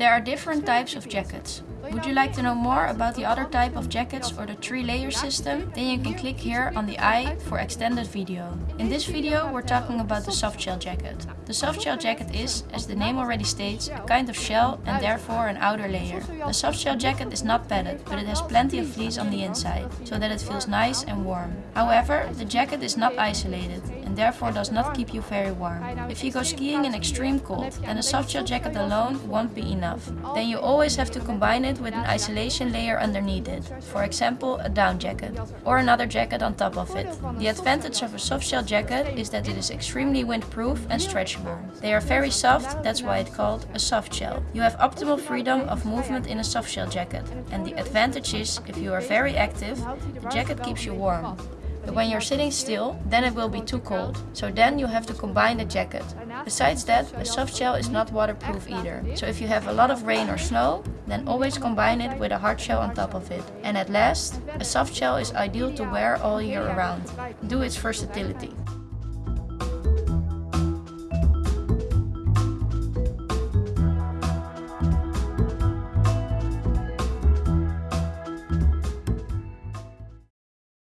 There are different types of jackets. Would you like to know more about the other type of jackets or the three layer system? Then you can click here on the I for extended video. In this video we're talking about the softshell jacket. The softshell jacket is, as the name already states, a kind of shell and therefore an outer layer. The softshell jacket is not padded, but it has plenty of fleece on the inside, so that it feels nice and warm. However, the jacket is not isolated and therefore does not keep you very warm. If you go skiing in extreme cold, then a soft shell jacket alone won't be enough. Then you always have to combine it with an isolation layer underneath it, for example a down jacket, or another jacket on top of it. The advantage of a soft shell jacket is that it is extremely windproof and stretchable. They are very soft, that's why it's called a soft shell. You have optimal freedom of movement in a soft shell jacket, and the advantage is if you are very active, the jacket keeps you warm. When you're sitting still, then it will be too cold. So then you have to combine the jacket. Besides that, a soft shell is not waterproof either. So if you have a lot of rain or snow, then always combine it with a hard shell on top of it. And at last, a soft shell is ideal to wear all year around. Do its versatility.